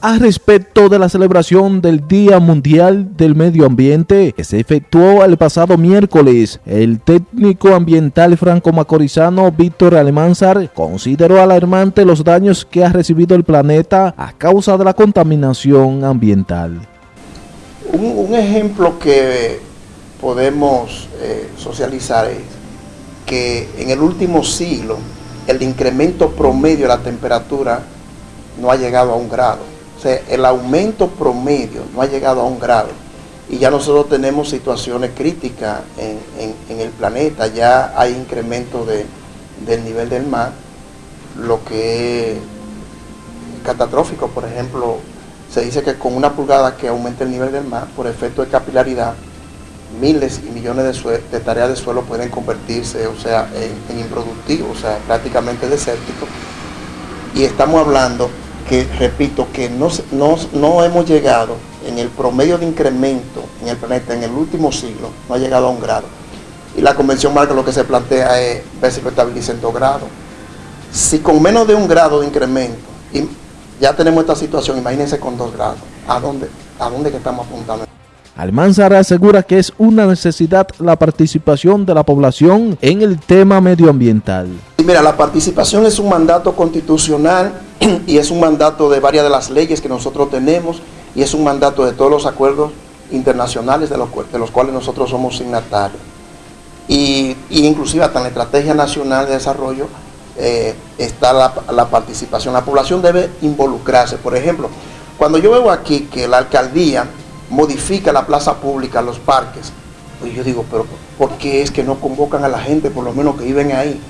a respecto de la celebración del Día Mundial del Medio Ambiente que se efectuó el pasado miércoles. El técnico ambiental franco-macorizano Víctor Almanzar consideró alarmante los daños que ha recibido el planeta a causa de la contaminación ambiental. Un, un ejemplo que podemos eh, socializar es que en el último siglo el incremento promedio de la temperatura no ha llegado a un grado. O sea, el aumento promedio no ha llegado a un grado. Y ya nosotros tenemos situaciones críticas en, el planeta, ya hay incremento del nivel del mar, lo que es catastrófico, por ejemplo, se dice que con una pulgada que aumente el nivel del mar, por efecto de capilaridad, miles y millones de, tareas de suelo pueden convertirse, o sea, en, improductivos, o sea, prácticamente desérticos. Y estamos hablando que, repito, que no, no, hemos llegado en el promedio de incremento en el planeta en el último siglo, no ha llegado a un grado. Y la Convención Marca lo que se plantea es ver si lo estabiliza en dos grados. Si con menos de un grado de incremento, y ya tenemos esta situación, imagínense con dos grados, ¿a dónde, a dónde que estamos apuntando? Almanzar asegura que es una necesidad la participación de la población en el tema medioambiental. Mira, la participación es un mandato constitucional y es un mandato de varias de las leyes que nosotros tenemos y es un mandato de todos los acuerdos internacionales de los, cuales nosotros somos signatarios. Y, inclusive hasta en la Estrategia Nacional de Desarrollo eh, está la, la participación. La población debe involucrarse. Por ejemplo, cuando yo veo aquí que la alcaldía modifica la plaza pública, los parques. Pues yo digo, pero ¿por qué es que no convocan a la gente, por lo menos que viven ahí?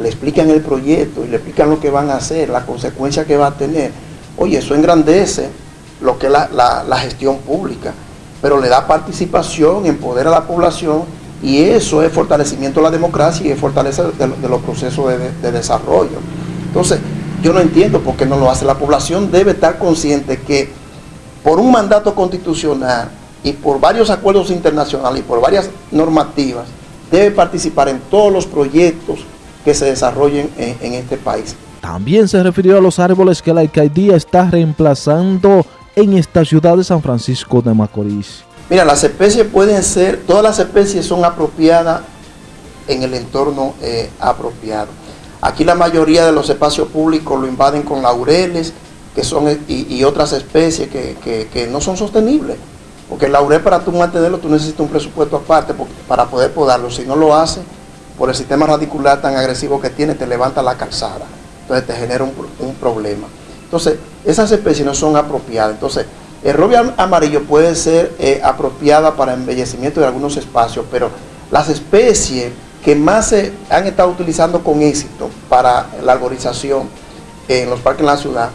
Le explican el proyecto y le explican lo que van a hacer, la consecuencia que va a tener. Oye, eso engrandece lo que es la, gestión pública, pero le da participación, empodera a la población y eso es fortalecimiento de la democracia y es fortalecer de, los procesos de, de desarrollo. Entonces, yo no entiendo por qué no lo hace. La población debe estar consciente que por un mandato constitucional y por varios acuerdos internacionales y por varias normativas, debe participar en todos los proyectos que se desarrollen en, este país. También se refirió a los árboles que la alcaldía está reemplazando en esta ciudad de San Francisco de Macorís. Mira, las especies pueden ser, todas las especies son apropiadas en el entorno eh, apropiado. Aquí la mayoría de los espacios públicos lo invaden con laureles, que son, y, otras especies que, no son sostenibles. Porque el laurel para tú mantenerlo, tú necesitas un presupuesto aparte para poder podarlo. Si no lo haces, por el sistema radicular tan agresivo que tiene, te levanta la calzada. Entonces te genera un, problema. Entonces, esas especies no son apropiadas. Entonces, el roble amarillo puede ser eh, apropiada para embellecimiento de algunos espacios, pero las especies que más se han estado utilizando con éxito para la arborización en los parques en la ciudad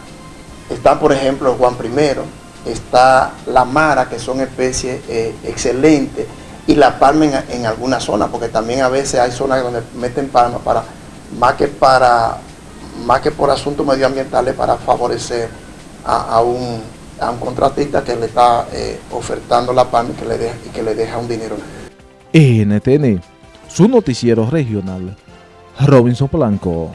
Está, por ejemplo, Juan I, está la mara, que son especies eh, excelentes, y la palma en, algunas zonas, porque también a veces hay zonas donde meten palma para, más que para, más que por asuntos medioambientales, para favorecer a, un, contratista que le está eh, ofertando la palma y que, le deja, que le deja un dinero. NTN, su noticiero regional, Robinson Blanco.